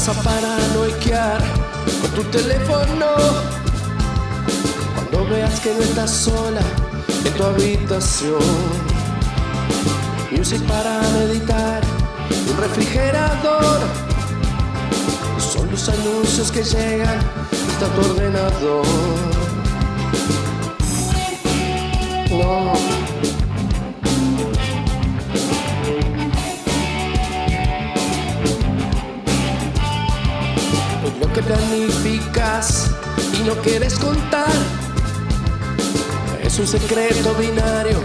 vas a paranoiquear con tu teléfono cuando veas que no estás sola en tu habitación. Music para meditar, un refrigerador. Son los anuncios que llegan hasta tu ordenador. No. Planificas y no quieres contar es un secreto binario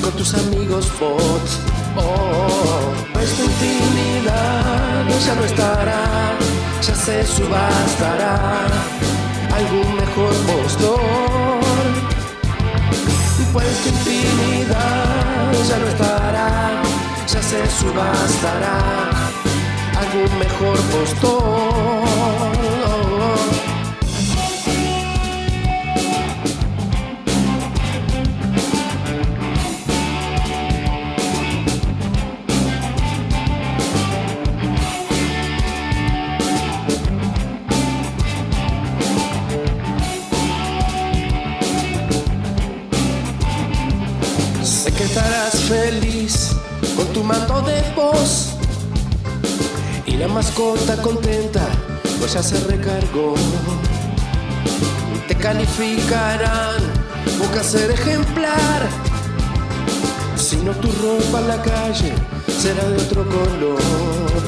con tus amigos bots. Oh, tu intimidad ya no estará, ya se subastará algún mejor postor. Pues tu intimidad ya no estará, ya se subastará algún mejor postor. Estarás feliz con tu mando de voz y la mascota contenta, pues ya se recargó. Te calificarán busca ser ejemplar. Si no tu ropa en la calle será de otro color.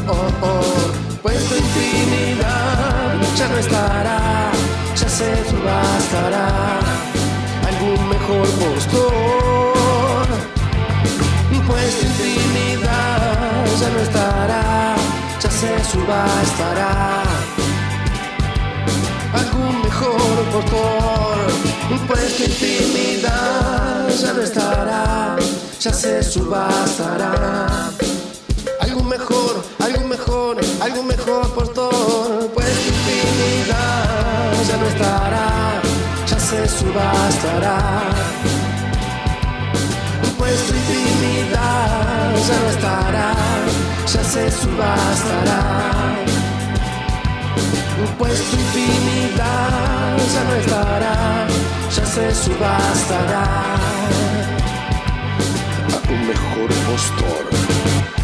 Oh, oh. Pues tu intimidad ya no estará, ya se subastará algún mejor postor. No estará, ya se subastará algún mejor postor. Pues tu intimidad ya no estará, ya se subastará algo mejor, algo mejor, algo mejor postor. Pues tu intimidad ya no estará, ya se subastará. Pues tu intimidad ya no estará, ya se subastará. Pues tu intimidad ya no estará, ya se subastará. A un mejor postor.